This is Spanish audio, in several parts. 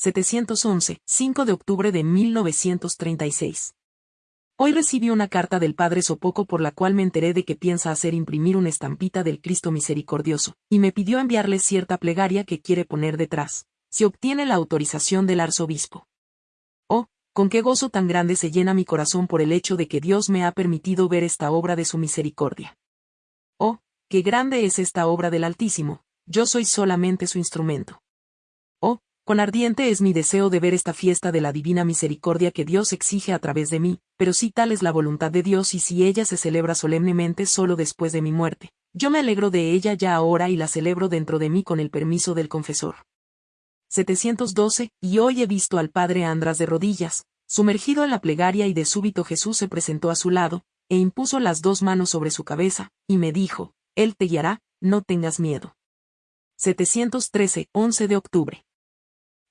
711, 5 de octubre de 1936. Hoy recibí una carta del Padre Sopoco por la cual me enteré de que piensa hacer imprimir una estampita del Cristo Misericordioso, y me pidió enviarle cierta plegaria que quiere poner detrás, si obtiene la autorización del arzobispo. Oh, con qué gozo tan grande se llena mi corazón por el hecho de que Dios me ha permitido ver esta obra de su misericordia. Oh, qué grande es esta obra del Altísimo, yo soy solamente su instrumento. Con ardiente es mi deseo de ver esta fiesta de la divina misericordia que Dios exige a través de mí, pero si tal es la voluntad de Dios y si ella se celebra solemnemente solo después de mi muerte, yo me alegro de ella ya ahora y la celebro dentro de mí con el permiso del confesor. 712, y hoy he visto al padre András de rodillas, sumergido en la plegaria y de súbito Jesús se presentó a su lado, e impuso las dos manos sobre su cabeza, y me dijo, Él te guiará, no tengas miedo. 713, 11 de octubre.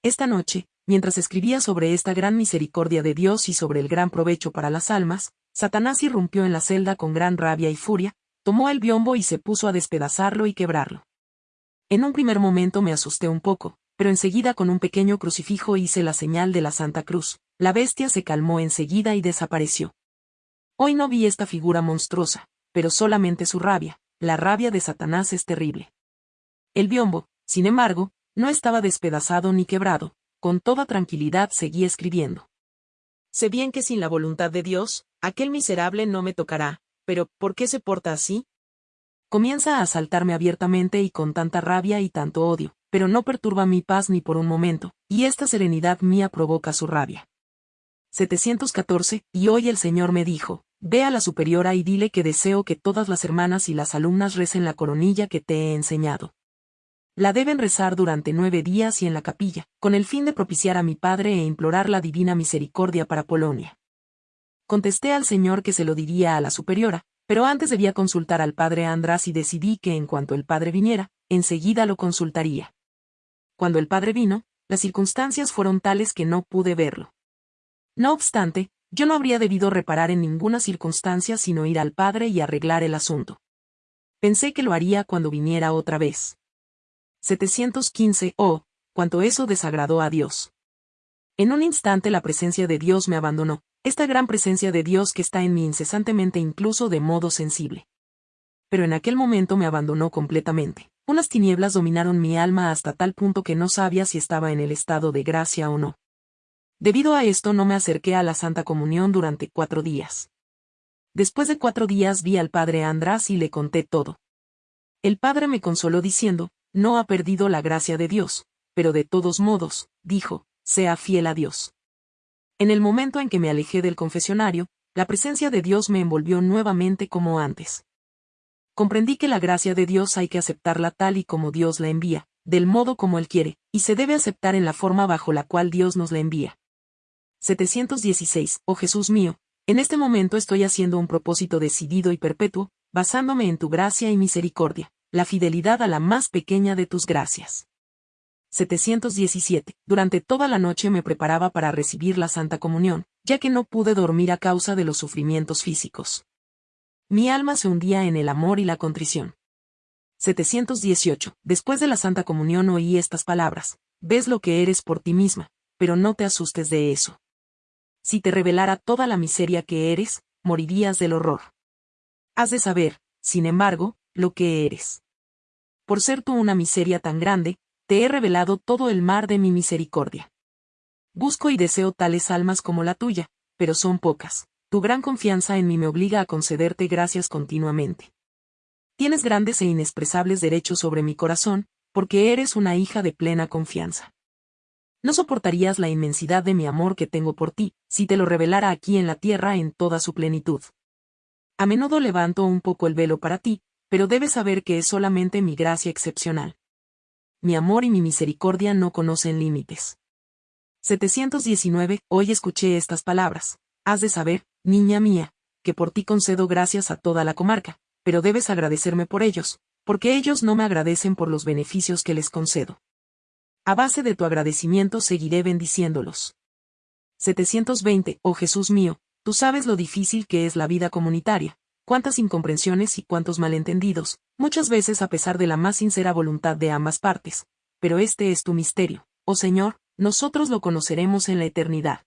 Esta noche, mientras escribía sobre esta gran misericordia de Dios y sobre el gran provecho para las almas, Satanás irrumpió en la celda con gran rabia y furia, tomó el biombo y se puso a despedazarlo y quebrarlo. En un primer momento me asusté un poco, pero enseguida con un pequeño crucifijo hice la señal de la Santa Cruz, la bestia se calmó enseguida y desapareció. Hoy no vi esta figura monstruosa, pero solamente su rabia, la rabia de Satanás es terrible. El biombo, sin embargo, no estaba despedazado ni quebrado, con toda tranquilidad seguí escribiendo. Sé bien que sin la voluntad de Dios, aquel miserable no me tocará, pero ¿por qué se porta así? Comienza a asaltarme abiertamente y con tanta rabia y tanto odio, pero no perturba mi paz ni por un momento, y esta serenidad mía provoca su rabia. 714, y hoy el Señor me dijo, ve a la superiora y dile que deseo que todas las hermanas y las alumnas recen la coronilla que te he enseñado. La deben rezar durante nueve días y en la capilla, con el fin de propiciar a mi Padre e implorar la divina misericordia para Polonia. Contesté al Señor que se lo diría a la superiora, pero antes debía consultar al Padre András y decidí que en cuanto el Padre viniera, enseguida lo consultaría. Cuando el Padre vino, las circunstancias fueron tales que no pude verlo. No obstante, yo no habría debido reparar en ninguna circunstancia sino ir al Padre y arreglar el asunto. Pensé que lo haría cuando viniera otra vez. 715, oh, cuanto eso desagradó a Dios. En un instante la presencia de Dios me abandonó, esta gran presencia de Dios que está en mí incesantemente incluso de modo sensible. Pero en aquel momento me abandonó completamente. Unas tinieblas dominaron mi alma hasta tal punto que no sabía si estaba en el estado de gracia o no. Debido a esto no me acerqué a la Santa Comunión durante cuatro días. Después de cuatro días vi al padre András y le conté todo. El padre me consoló diciendo, no ha perdido la gracia de Dios, pero de todos modos, dijo, sea fiel a Dios. En el momento en que me alejé del confesionario, la presencia de Dios me envolvió nuevamente como antes. Comprendí que la gracia de Dios hay que aceptarla tal y como Dios la envía, del modo como Él quiere, y se debe aceptar en la forma bajo la cual Dios nos la envía. 716. Oh Jesús mío, en este momento estoy haciendo un propósito decidido y perpetuo, basándome en tu gracia y misericordia la fidelidad a la más pequeña de tus gracias. 717. Durante toda la noche me preparaba para recibir la Santa Comunión, ya que no pude dormir a causa de los sufrimientos físicos. Mi alma se hundía en el amor y la contrición. 718. Después de la Santa Comunión oí estas palabras. Ves lo que eres por ti misma, pero no te asustes de eso. Si te revelara toda la miseria que eres, morirías del horror. Has de saber, sin embargo, lo que eres. Por ser tú una miseria tan grande, te he revelado todo el mar de mi misericordia. Busco y deseo tales almas como la tuya, pero son pocas. Tu gran confianza en mí me obliga a concederte gracias continuamente. Tienes grandes e inexpresables derechos sobre mi corazón, porque eres una hija de plena confianza. No soportarías la inmensidad de mi amor que tengo por ti, si te lo revelara aquí en la tierra en toda su plenitud. A menudo levanto un poco el velo para ti, pero debes saber que es solamente mi gracia excepcional. Mi amor y mi misericordia no conocen límites. 719. Hoy escuché estas palabras. Has de saber, niña mía, que por ti concedo gracias a toda la comarca, pero debes agradecerme por ellos, porque ellos no me agradecen por los beneficios que les concedo. A base de tu agradecimiento seguiré bendiciéndolos. 720. Oh Jesús mío, tú sabes lo difícil que es la vida comunitaria, cuántas incomprensiones y cuántos malentendidos, muchas veces a pesar de la más sincera voluntad de ambas partes. Pero este es tu misterio, oh Señor, nosotros lo conoceremos en la eternidad.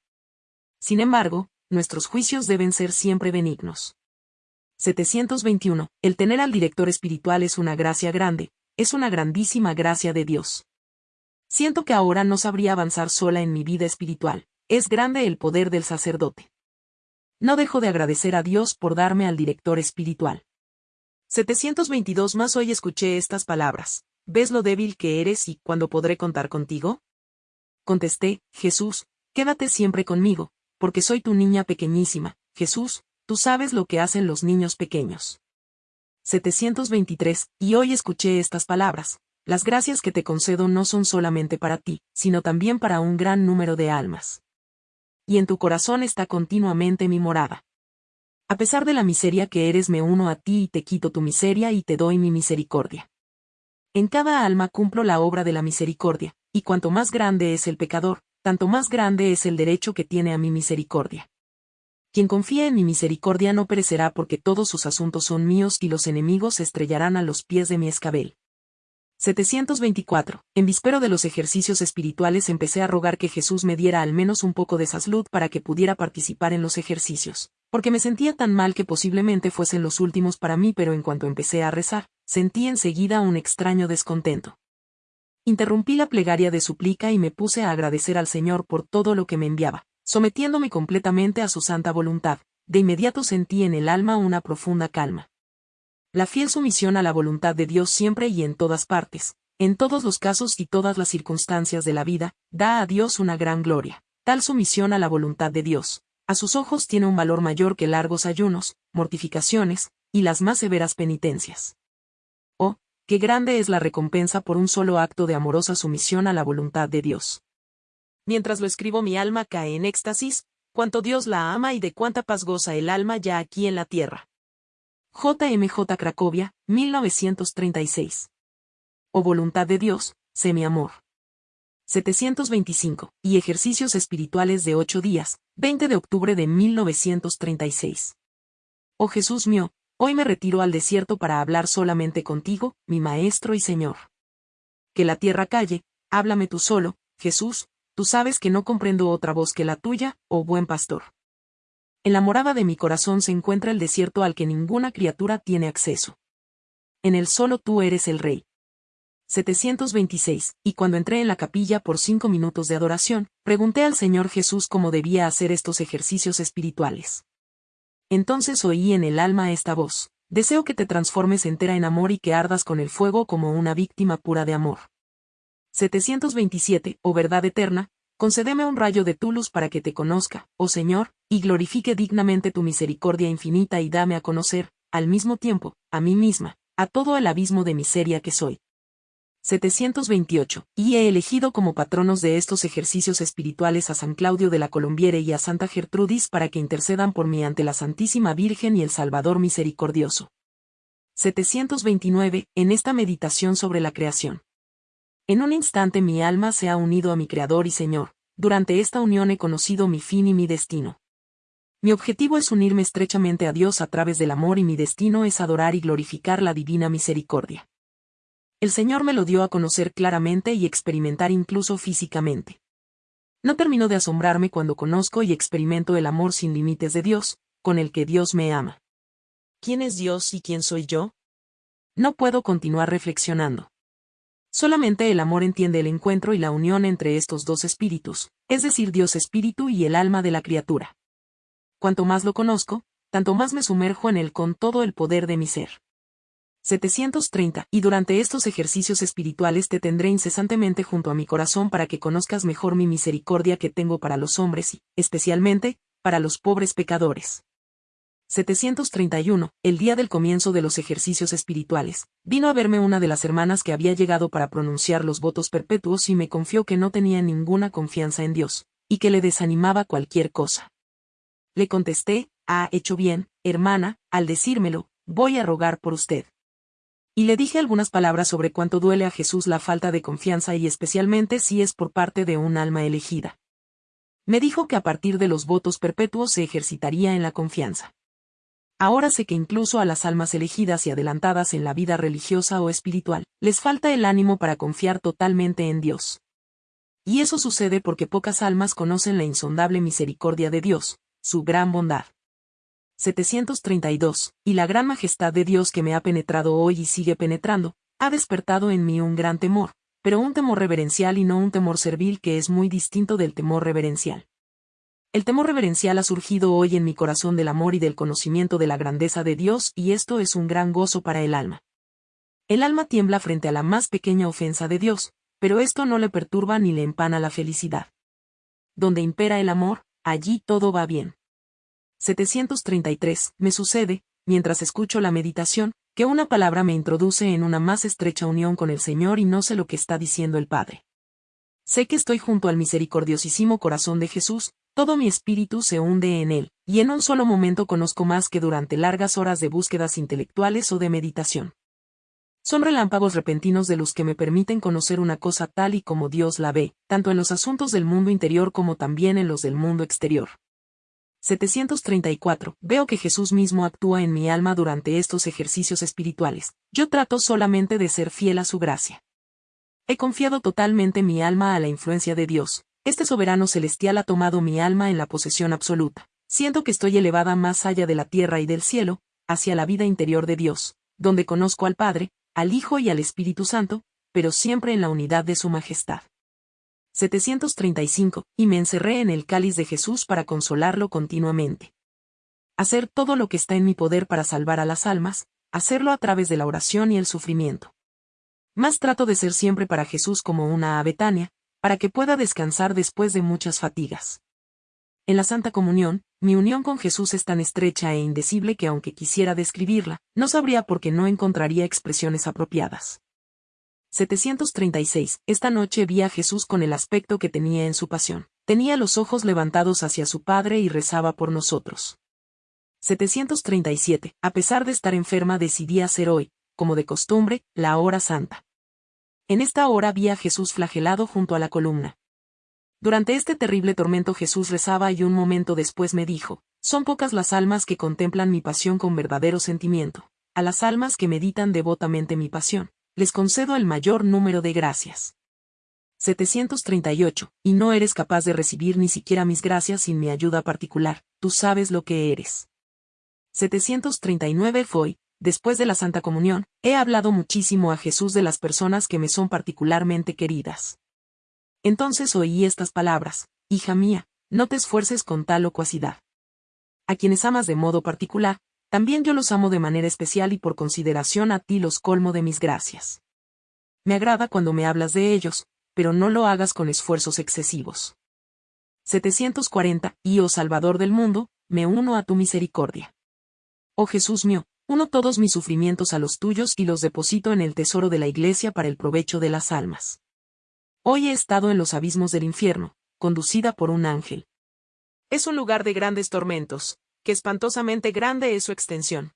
Sin embargo, nuestros juicios deben ser siempre benignos. 721. El tener al director espiritual es una gracia grande, es una grandísima gracia de Dios. Siento que ahora no sabría avanzar sola en mi vida espiritual, es grande el poder del sacerdote. No dejo de agradecer a Dios por darme al director espiritual. 722 más hoy escuché estas palabras. ¿Ves lo débil que eres y cuándo podré contar contigo? Contesté, Jesús, quédate siempre conmigo, porque soy tu niña pequeñísima, Jesús, tú sabes lo que hacen los niños pequeños. 723, y hoy escuché estas palabras, las gracias que te concedo no son solamente para ti, sino también para un gran número de almas. Y en tu corazón está continuamente mi morada. A pesar de la miseria que eres me uno a ti y te quito tu miseria y te doy mi misericordia. En cada alma cumplo la obra de la misericordia, y cuanto más grande es el pecador, tanto más grande es el derecho que tiene a mi misericordia. Quien confía en mi misericordia no perecerá porque todos sus asuntos son míos y los enemigos se estrellarán a los pies de mi escabel. 724. En vispero de los ejercicios espirituales empecé a rogar que Jesús me diera al menos un poco de salud para que pudiera participar en los ejercicios, porque me sentía tan mal que posiblemente fuesen los últimos para mí, pero en cuanto empecé a rezar, sentí enseguida un extraño descontento. Interrumpí la plegaria de súplica y me puse a agradecer al Señor por todo lo que me enviaba, sometiéndome completamente a su santa voluntad. De inmediato sentí en el alma una profunda calma. La fiel sumisión a la voluntad de Dios siempre y en todas partes, en todos los casos y todas las circunstancias de la vida, da a Dios una gran gloria. Tal sumisión a la voluntad de Dios, a sus ojos tiene un valor mayor que largos ayunos, mortificaciones, y las más severas penitencias. Oh, qué grande es la recompensa por un solo acto de amorosa sumisión a la voluntad de Dios. Mientras lo escribo mi alma cae en éxtasis, cuánto Dios la ama y de cuánta paz goza el alma ya aquí en la tierra. JMJ Cracovia, 1936. O voluntad de Dios, sé mi amor. 725, y ejercicios espirituales de ocho días, 20 de octubre de 1936. Oh Jesús mío, hoy me retiro al desierto para hablar solamente contigo, mi Maestro y Señor. Que la tierra calle, háblame tú solo, Jesús, tú sabes que no comprendo otra voz que la tuya, oh buen pastor. En la morada de mi corazón se encuentra el desierto al que ninguna criatura tiene acceso. En el solo tú eres el Rey. 726, y cuando entré en la capilla por cinco minutos de adoración, pregunté al Señor Jesús cómo debía hacer estos ejercicios espirituales. Entonces oí en el alma esta voz, deseo que te transformes entera en amor y que ardas con el fuego como una víctima pura de amor. 727, oh verdad eterna, concédeme un rayo de tu luz para que te conozca, oh Señor, y glorifique dignamente tu misericordia infinita y dame a conocer, al mismo tiempo, a mí misma, a todo el abismo de miseria que soy. 728. Y he elegido como patronos de estos ejercicios espirituales a San Claudio de la Colombiere y a Santa Gertrudis para que intercedan por mí ante la Santísima Virgen y el Salvador Misericordioso. 729. En esta meditación sobre la creación. En un instante mi alma se ha unido a mi Creador y Señor, durante esta unión he conocido mi fin y mi destino. Mi objetivo es unirme estrechamente a Dios a través del amor y mi destino es adorar y glorificar la divina misericordia. El Señor me lo dio a conocer claramente y experimentar incluso físicamente. No termino de asombrarme cuando conozco y experimento el amor sin límites de Dios, con el que Dios me ama. ¿Quién es Dios y quién soy yo? No puedo continuar reflexionando. Solamente el amor entiende el encuentro y la unión entre estos dos espíritus, es decir, Dios espíritu y el alma de la criatura. Cuanto más lo conozco, tanto más me sumerjo en él con todo el poder de mi ser. 730. Y durante estos ejercicios espirituales te tendré incesantemente junto a mi corazón para que conozcas mejor mi misericordia que tengo para los hombres y, especialmente, para los pobres pecadores. 731, el día del comienzo de los ejercicios espirituales, vino a verme una de las hermanas que había llegado para pronunciar los votos perpetuos y me confió que no tenía ninguna confianza en Dios, y que le desanimaba cualquier cosa. Le contesté, ha hecho bien, hermana, al decírmelo, voy a rogar por usted. Y le dije algunas palabras sobre cuánto duele a Jesús la falta de confianza y especialmente si es por parte de un alma elegida. Me dijo que a partir de los votos perpetuos se ejercitaría en la confianza. Ahora sé que incluso a las almas elegidas y adelantadas en la vida religiosa o espiritual, les falta el ánimo para confiar totalmente en Dios. Y eso sucede porque pocas almas conocen la insondable misericordia de Dios, su gran bondad. 732, y la gran majestad de Dios que me ha penetrado hoy y sigue penetrando, ha despertado en mí un gran temor, pero un temor reverencial y no un temor servil que es muy distinto del temor reverencial. El temor reverencial ha surgido hoy en mi corazón del amor y del conocimiento de la grandeza de Dios y esto es un gran gozo para el alma. El alma tiembla frente a la más pequeña ofensa de Dios, pero esto no le perturba ni le empana la felicidad. Donde impera el amor, allí todo va bien. 733. Me sucede, mientras escucho la meditación, que una palabra me introduce en una más estrecha unión con el Señor y no sé lo que está diciendo el Padre. Sé que estoy junto al misericordiosísimo corazón de Jesús, todo mi espíritu se hunde en él, y en un solo momento conozco más que durante largas horas de búsquedas intelectuales o de meditación. Son relámpagos repentinos de luz que me permiten conocer una cosa tal y como Dios la ve, tanto en los asuntos del mundo interior como también en los del mundo exterior. 734. Veo que Jesús mismo actúa en mi alma durante estos ejercicios espirituales. Yo trato solamente de ser fiel a su gracia. He confiado totalmente mi alma a la influencia de Dios. Este soberano celestial ha tomado mi alma en la posesión absoluta. Siento que estoy elevada más allá de la tierra y del cielo, hacia la vida interior de Dios, donde conozco al Padre, al Hijo y al Espíritu Santo, pero siempre en la unidad de su majestad. 735, y me encerré en el cáliz de Jesús para consolarlo continuamente. Hacer todo lo que está en mi poder para salvar a las almas, hacerlo a través de la oración y el sufrimiento. Más trato de ser siempre para Jesús como una abetania, para que pueda descansar después de muchas fatigas. En la Santa Comunión, mi unión con Jesús es tan estrecha e indecible que aunque quisiera describirla, no sabría porque no encontraría expresiones apropiadas. 736. Esta noche vi a Jesús con el aspecto que tenía en su pasión. Tenía los ojos levantados hacia su Padre y rezaba por nosotros. 737. A pesar de estar enferma decidí hacer hoy, como de costumbre, la hora santa. En esta hora vi a Jesús flagelado junto a la columna. Durante este terrible tormento Jesús rezaba y un momento después me dijo, son pocas las almas que contemplan mi pasión con verdadero sentimiento. A las almas que meditan devotamente mi pasión, les concedo el mayor número de gracias. 738. Y no eres capaz de recibir ni siquiera mis gracias sin mi ayuda particular, tú sabes lo que eres. 739 Fue, después de la Santa Comunión, he hablado muchísimo a Jesús de las personas que me son particularmente queridas. Entonces oí estas palabras, Hija mía, no te esfuerces con tal locuacidad. A quienes amas de modo particular, también yo los amo de manera especial y por consideración a ti los colmo de mis gracias. Me agrada cuando me hablas de ellos, pero no lo hagas con esfuerzos excesivos. 740. Y oh Salvador del mundo, me uno a tu misericordia. Oh Jesús mío, uno todos mis sufrimientos a los tuyos y los deposito en el tesoro de la Iglesia para el provecho de las almas. Hoy he estado en los abismos del infierno, conducida por un ángel. Es un lugar de grandes tormentos, que espantosamente grande es su extensión.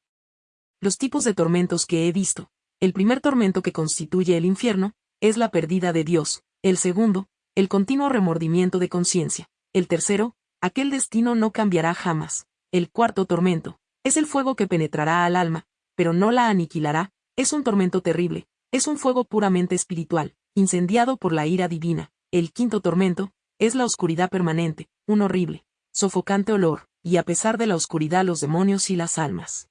Los tipos de tormentos que he visto. El primer tormento que constituye el infierno, es la pérdida de Dios. El segundo, el continuo remordimiento de conciencia. El tercero, aquel destino no cambiará jamás. El cuarto tormento, es el fuego que penetrará al alma, pero no la aniquilará, es un tormento terrible, es un fuego puramente espiritual, incendiado por la ira divina. El quinto tormento, es la oscuridad permanente, un horrible, sofocante olor, y a pesar de la oscuridad los demonios y las almas.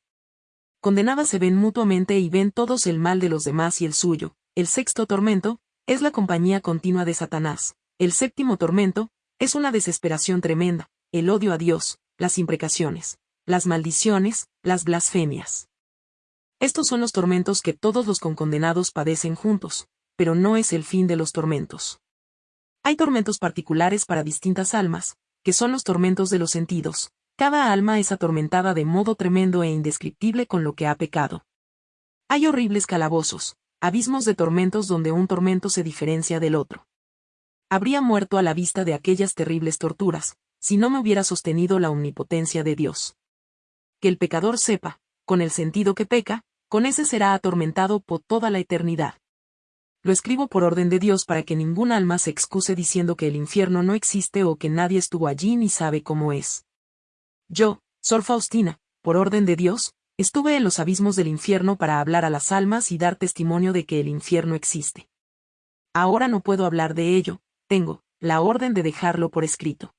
Condenadas se ven mutuamente y ven todos el mal de los demás y el suyo. El sexto tormento, es la compañía continua de Satanás. El séptimo tormento, es una desesperación tremenda, el odio a Dios, las imprecaciones, las maldiciones, las blasfemias. Estos son los tormentos que todos los concondenados padecen juntos, pero no es el fin de los tormentos. Hay tormentos particulares para distintas almas, que son los tormentos de los sentidos, cada alma es atormentada de modo tremendo e indescriptible con lo que ha pecado. Hay horribles calabozos, abismos de tormentos donde un tormento se diferencia del otro. Habría muerto a la vista de aquellas terribles torturas, si no me hubiera sostenido la omnipotencia de Dios. Que el pecador sepa, con el sentido que peca, con ese será atormentado por toda la eternidad. Lo escribo por orden de Dios para que ningún alma se excuse diciendo que el infierno no existe o que nadie estuvo allí ni sabe cómo es. Yo, Sor Faustina, por orden de Dios, estuve en los abismos del infierno para hablar a las almas y dar testimonio de que el infierno existe. Ahora no puedo hablar de ello, tengo, la orden de dejarlo por escrito.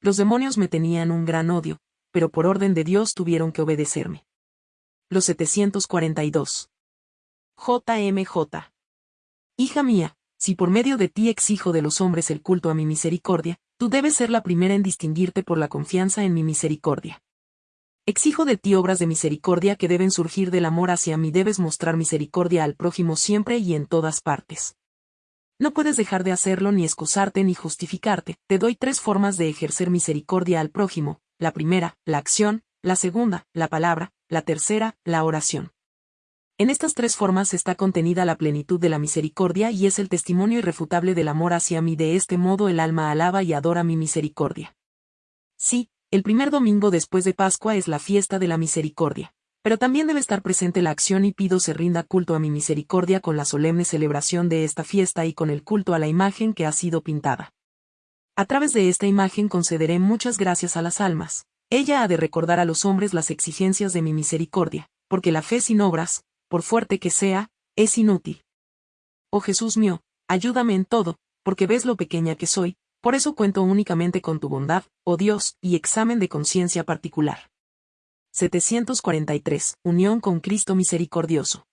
Los demonios me tenían un gran odio, pero por orden de Dios tuvieron que obedecerme. Los 742. JMJ. Hija mía, si por medio de ti exijo de los hombres el culto a mi misericordia, tú debes ser la primera en distinguirte por la confianza en mi misericordia. Exijo de ti obras de misericordia que deben surgir del amor hacia mí, debes mostrar misericordia al prójimo siempre y en todas partes. No puedes dejar de hacerlo ni excusarte ni justificarte, te doy tres formas de ejercer misericordia al prójimo, la primera, la acción, la segunda, la palabra, la tercera, la oración. En estas tres formas está contenida la plenitud de la misericordia y es el testimonio irrefutable del amor hacia mí. De este modo el alma alaba y adora mi misericordia. Sí, el primer domingo después de Pascua es la fiesta de la misericordia. Pero también debe estar presente la acción y pido se rinda culto a mi misericordia con la solemne celebración de esta fiesta y con el culto a la imagen que ha sido pintada. A través de esta imagen concederé muchas gracias a las almas. Ella ha de recordar a los hombres las exigencias de mi misericordia, porque la fe sin obras, por fuerte que sea, es inútil. Oh Jesús mío, ayúdame en todo, porque ves lo pequeña que soy, por eso cuento únicamente con tu bondad, oh Dios, y examen de conciencia particular. 743. Unión con Cristo misericordioso.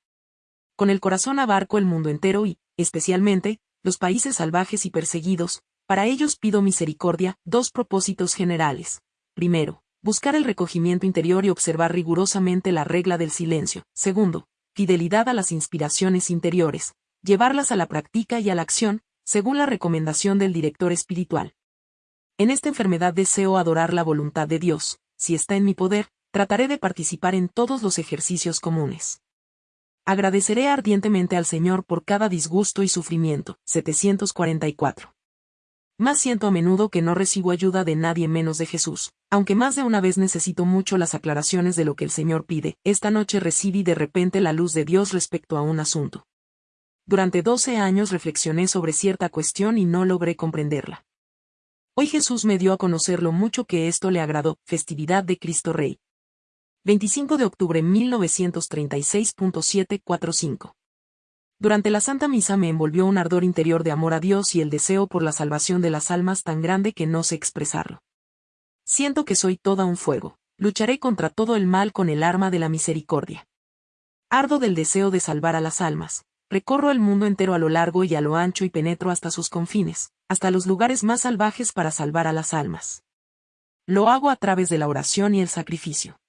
Con el corazón abarco el mundo entero y, especialmente, los países salvajes y perseguidos, para ellos pido misericordia, dos propósitos generales. Primero, buscar el recogimiento interior y observar rigurosamente la regla del silencio. Segundo, fidelidad a las inspiraciones interiores, llevarlas a la práctica y a la acción, según la recomendación del director espiritual. En esta enfermedad deseo adorar la voluntad de Dios, si está en mi poder, trataré de participar en todos los ejercicios comunes. Agradeceré ardientemente al Señor por cada disgusto y sufrimiento. 744. Más siento a menudo que no recibo ayuda de nadie menos de Jesús, aunque más de una vez necesito mucho las aclaraciones de lo que el Señor pide, esta noche recibí de repente la luz de Dios respecto a un asunto. Durante doce años reflexioné sobre cierta cuestión y no logré comprenderla. Hoy Jesús me dio a conocer lo mucho que esto le agradó, festividad de Cristo Rey. 25 de octubre 1936.745 durante la Santa Misa me envolvió un ardor interior de amor a Dios y el deseo por la salvación de las almas tan grande que no sé expresarlo. Siento que soy toda un fuego, lucharé contra todo el mal con el arma de la misericordia. Ardo del deseo de salvar a las almas, recorro el mundo entero a lo largo y a lo ancho y penetro hasta sus confines, hasta los lugares más salvajes para salvar a las almas. Lo hago a través de la oración y el sacrificio.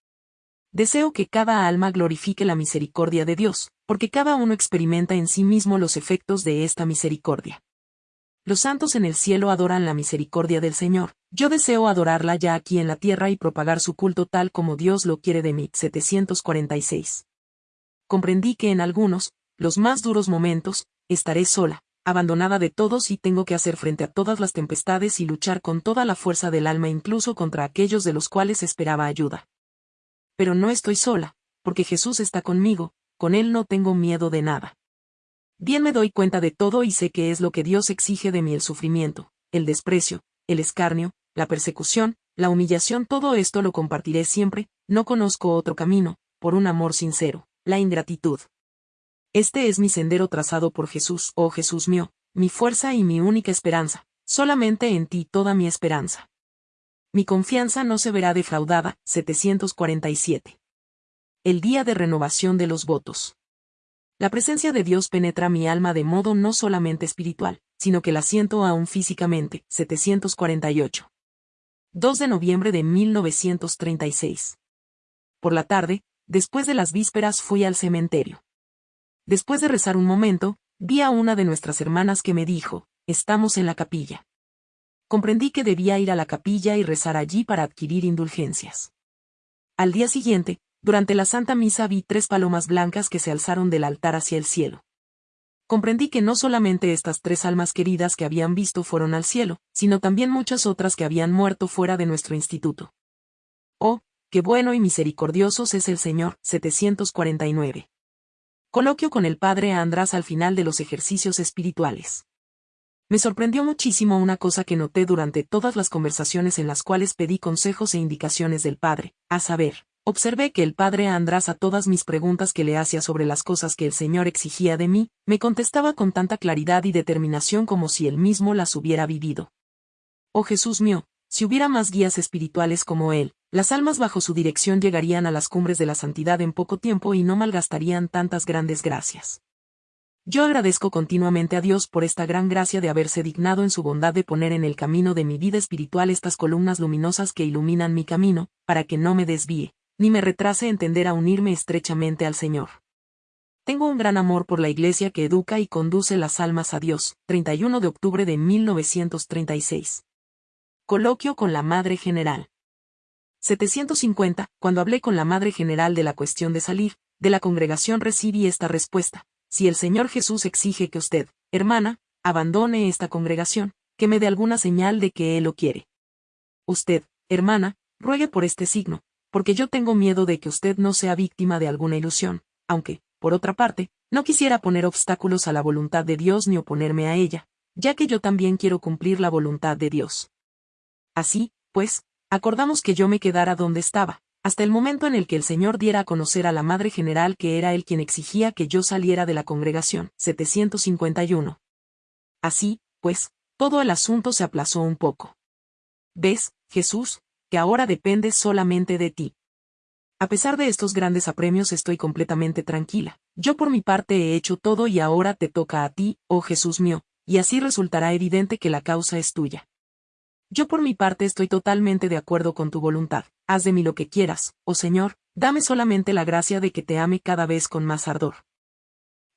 Deseo que cada alma glorifique la misericordia de Dios, porque cada uno experimenta en sí mismo los efectos de esta misericordia. Los santos en el cielo adoran la misericordia del Señor, yo deseo adorarla ya aquí en la tierra y propagar su culto tal como Dios lo quiere de mí. 746. Comprendí que en algunos, los más duros momentos, estaré sola, abandonada de todos y tengo que hacer frente a todas las tempestades y luchar con toda la fuerza del alma incluso contra aquellos de los cuales esperaba ayuda. Pero no estoy sola, porque Jesús está conmigo, con Él no tengo miedo de nada. Bien me doy cuenta de todo y sé que es lo que Dios exige de mí el sufrimiento, el desprecio, el escarnio, la persecución, la humillación, todo esto lo compartiré siempre, no conozco otro camino, por un amor sincero, la ingratitud. Este es mi sendero trazado por Jesús, oh Jesús mío, mi fuerza y mi única esperanza, solamente en ti toda mi esperanza. Mi confianza no se verá defraudada, 747 el día de renovación de los votos. La presencia de Dios penetra mi alma de modo no solamente espiritual, sino que la siento aún físicamente. 748. 2 de noviembre de 1936. Por la tarde, después de las vísperas fui al cementerio. Después de rezar un momento, vi a una de nuestras hermanas que me dijo, estamos en la capilla. Comprendí que debía ir a la capilla y rezar allí para adquirir indulgencias. Al día siguiente, durante la Santa Misa vi tres palomas blancas que se alzaron del altar hacia el cielo. Comprendí que no solamente estas tres almas queridas que habían visto fueron al cielo, sino también muchas otras que habían muerto fuera de nuestro instituto. Oh, qué bueno y misericordiosos es el Señor, 749. Coloquio con el Padre András al final de los ejercicios espirituales. Me sorprendió muchísimo una cosa que noté durante todas las conversaciones en las cuales pedí consejos e indicaciones del Padre, a saber, Observé que el padre András a todas mis preguntas que le hacía sobre las cosas que el Señor exigía de mí, me contestaba con tanta claridad y determinación como si él mismo las hubiera vivido. Oh Jesús mío, si hubiera más guías espirituales como él, las almas bajo su dirección llegarían a las cumbres de la santidad en poco tiempo y no malgastarían tantas grandes gracias. Yo agradezco continuamente a Dios por esta gran gracia de haberse dignado en su bondad de poner en el camino de mi vida espiritual estas columnas luminosas que iluminan mi camino, para que no me desvíe, ni me retrase en tender a unirme estrechamente al Señor. Tengo un gran amor por la Iglesia que educa y conduce las almas a Dios. 31 de octubre de 1936. Coloquio con la Madre General. 750. Cuando hablé con la Madre General de la cuestión de salir, de la congregación recibí esta respuesta. Si el Señor Jesús exige que usted, hermana, abandone esta congregación, que me dé alguna señal de que Él lo quiere. Usted, hermana, ruegue por este signo, porque yo tengo miedo de que usted no sea víctima de alguna ilusión, aunque, por otra parte, no quisiera poner obstáculos a la voluntad de Dios ni oponerme a ella, ya que yo también quiero cumplir la voluntad de Dios. Así, pues, acordamos que yo me quedara donde estaba, hasta el momento en el que el Señor diera a conocer a la Madre General que era él quien exigía que yo saliera de la congregación. 751. Así, pues, todo el asunto se aplazó un poco. ¿Ves, Jesús, que ahora depende solamente de ti. A pesar de estos grandes apremios estoy completamente tranquila. Yo por mi parte he hecho todo y ahora te toca a ti, oh Jesús mío, y así resultará evidente que la causa es tuya. Yo por mi parte estoy totalmente de acuerdo con tu voluntad. Haz de mí lo que quieras, oh Señor, dame solamente la gracia de que te ame cada vez con más ardor.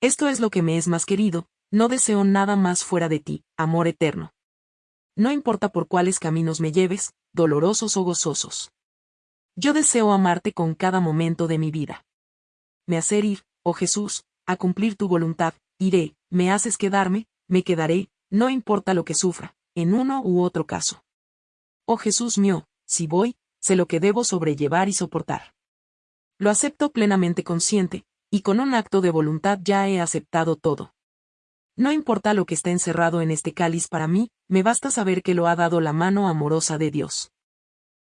Esto es lo que me es más querido, no deseo nada más fuera de ti, amor eterno. No importa por cuáles caminos me lleves, dolorosos o gozosos. Yo deseo amarte con cada momento de mi vida. Me hacer ir, oh Jesús, a cumplir tu voluntad, iré, me haces quedarme, me quedaré, no importa lo que sufra, en uno u otro caso. Oh Jesús mío, si voy, sé lo que debo sobrellevar y soportar. Lo acepto plenamente consciente, y con un acto de voluntad ya he aceptado todo. No importa lo que está encerrado en este cáliz para mí, me basta saber que lo ha dado la mano amorosa de Dios.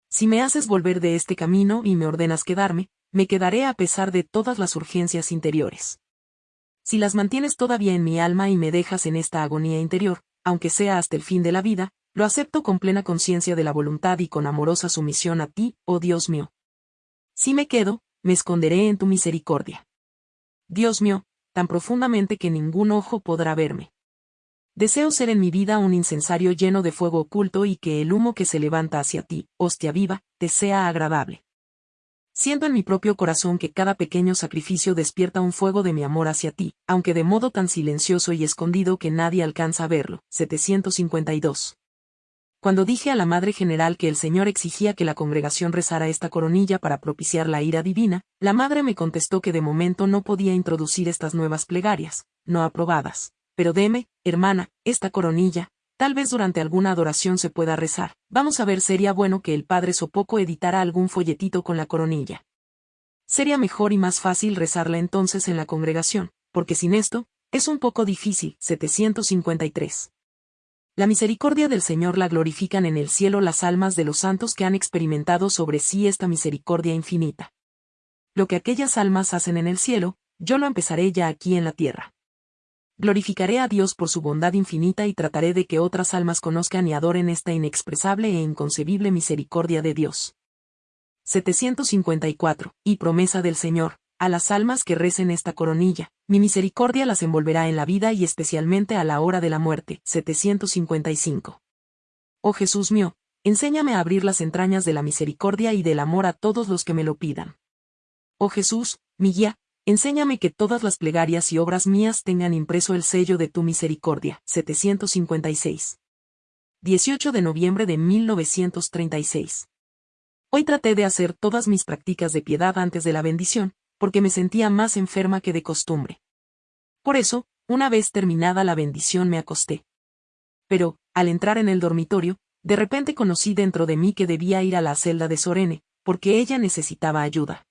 Si me haces volver de este camino y me ordenas quedarme, me quedaré a pesar de todas las urgencias interiores. Si las mantienes todavía en mi alma y me dejas en esta agonía interior, aunque sea hasta el fin de la vida, lo acepto con plena conciencia de la voluntad y con amorosa sumisión a ti, oh Dios mío. Si me quedo, me esconderé en tu misericordia. Dios mío, tan profundamente que ningún ojo podrá verme. Deseo ser en mi vida un incensario lleno de fuego oculto y que el humo que se levanta hacia ti, hostia viva, te sea agradable. Siento en mi propio corazón que cada pequeño sacrificio despierta un fuego de mi amor hacia ti, aunque de modo tan silencioso y escondido que nadie alcanza a verlo. 752. Cuando dije a la Madre General que el Señor exigía que la congregación rezara esta coronilla para propiciar la ira divina, la Madre me contestó que de momento no podía introducir estas nuevas plegarias, no aprobadas. Pero deme, hermana, esta coronilla, tal vez durante alguna adoración se pueda rezar. Vamos a ver, sería bueno que el padre Sopoco editara algún folletito con la coronilla. Sería mejor y más fácil rezarla entonces en la congregación, porque sin esto, es un poco difícil. 753. La misericordia del Señor la glorifican en el cielo las almas de los santos que han experimentado sobre sí esta misericordia infinita. Lo que aquellas almas hacen en el cielo, yo lo empezaré ya aquí en la tierra. Glorificaré a Dios por su bondad infinita y trataré de que otras almas conozcan y adoren esta inexpresable e inconcebible misericordia de Dios. 754. Y promesa del Señor, a las almas que recen esta coronilla, mi misericordia las envolverá en la vida y especialmente a la hora de la muerte. 755. Oh Jesús mío, enséñame a abrir las entrañas de la misericordia y del amor a todos los que me lo pidan. Oh Jesús, mi guía, Enséñame que todas las plegarias y obras mías tengan impreso el sello de tu misericordia. 756. 18 de noviembre de 1936. Hoy traté de hacer todas mis prácticas de piedad antes de la bendición, porque me sentía más enferma que de costumbre. Por eso, una vez terminada la bendición me acosté. Pero, al entrar en el dormitorio, de repente conocí dentro de mí que debía ir a la celda de Sorene, porque ella necesitaba ayuda.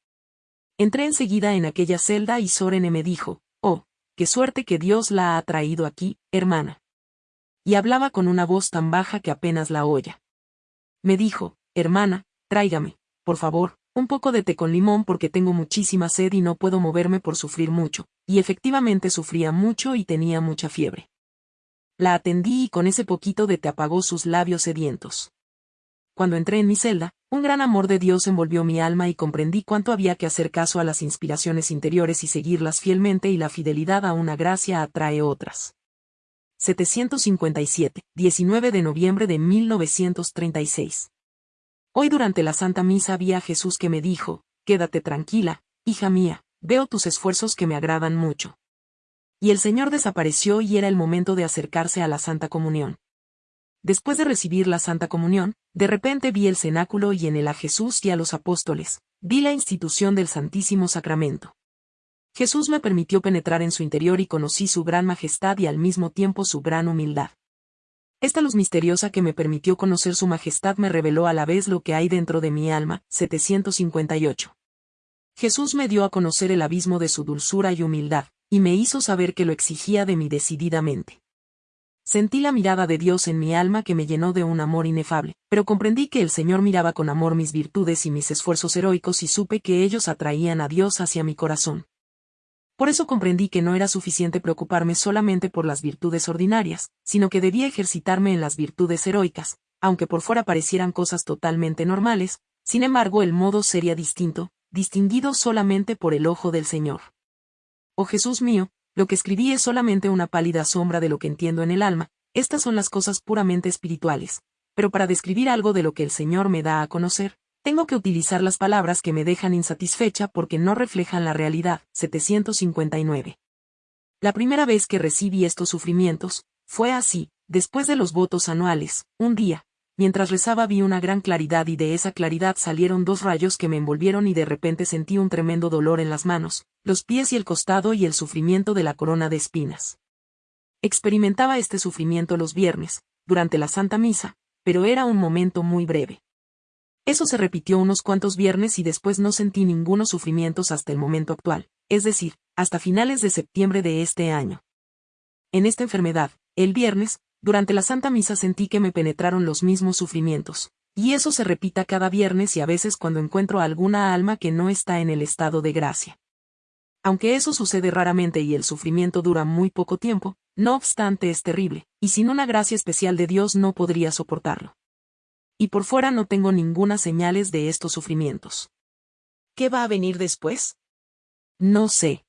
Entré enseguida en aquella celda y Sorene me dijo, oh, qué suerte que Dios la ha traído aquí, hermana. Y hablaba con una voz tan baja que apenas la oya. Me dijo, hermana, tráigame, por favor, un poco de té con limón porque tengo muchísima sed y no puedo moverme por sufrir mucho, y efectivamente sufría mucho y tenía mucha fiebre. La atendí y con ese poquito de té apagó sus labios sedientos. Cuando entré en mi celda, un gran amor de Dios envolvió mi alma y comprendí cuánto había que hacer caso a las inspiraciones interiores y seguirlas fielmente y la fidelidad a una gracia atrae otras. 757, 19 de noviembre de 1936. Hoy durante la Santa Misa vi a Jesús que me dijo, Quédate tranquila, hija mía, veo tus esfuerzos que me agradan mucho. Y el Señor desapareció y era el momento de acercarse a la Santa Comunión. Después de recibir la Santa Comunión, de repente vi el cenáculo y en él a Jesús y a los apóstoles, vi la institución del Santísimo Sacramento. Jesús me permitió penetrar en su interior y conocí su gran majestad y al mismo tiempo su gran humildad. Esta luz misteriosa que me permitió conocer su majestad me reveló a la vez lo que hay dentro de mi alma. 758. Jesús me dio a conocer el abismo de su dulzura y humildad, y me hizo saber que lo exigía de mí decididamente. Sentí la mirada de Dios en mi alma que me llenó de un amor inefable, pero comprendí que el Señor miraba con amor mis virtudes y mis esfuerzos heroicos y supe que ellos atraían a Dios hacia mi corazón. Por eso comprendí que no era suficiente preocuparme solamente por las virtudes ordinarias, sino que debía ejercitarme en las virtudes heroicas, aunque por fuera parecieran cosas totalmente normales, sin embargo el modo sería distinto, distinguido solamente por el ojo del Señor. Oh Jesús mío, lo que escribí es solamente una pálida sombra de lo que entiendo en el alma, estas son las cosas puramente espirituales, pero para describir algo de lo que el Señor me da a conocer, tengo que utilizar las palabras que me dejan insatisfecha porque no reflejan la realidad. 759. La primera vez que recibí estos sufrimientos, fue así, después de los votos anuales, un día, mientras rezaba vi una gran claridad y de esa claridad salieron dos rayos que me envolvieron y de repente sentí un tremendo dolor en las manos, los pies y el costado y el sufrimiento de la corona de espinas. Experimentaba este sufrimiento los viernes, durante la Santa Misa, pero era un momento muy breve. Eso se repitió unos cuantos viernes y después no sentí ningunos sufrimientos hasta el momento actual, es decir, hasta finales de septiembre de este año. En esta enfermedad, el viernes, durante la Santa Misa sentí que me penetraron los mismos sufrimientos, y eso se repita cada viernes y a veces cuando encuentro a alguna alma que no está en el estado de gracia. Aunque eso sucede raramente y el sufrimiento dura muy poco tiempo, no obstante es terrible, y sin una gracia especial de Dios no podría soportarlo y por fuera no tengo ninguna señales de estos sufrimientos. ¿Qué va a venir después? No sé.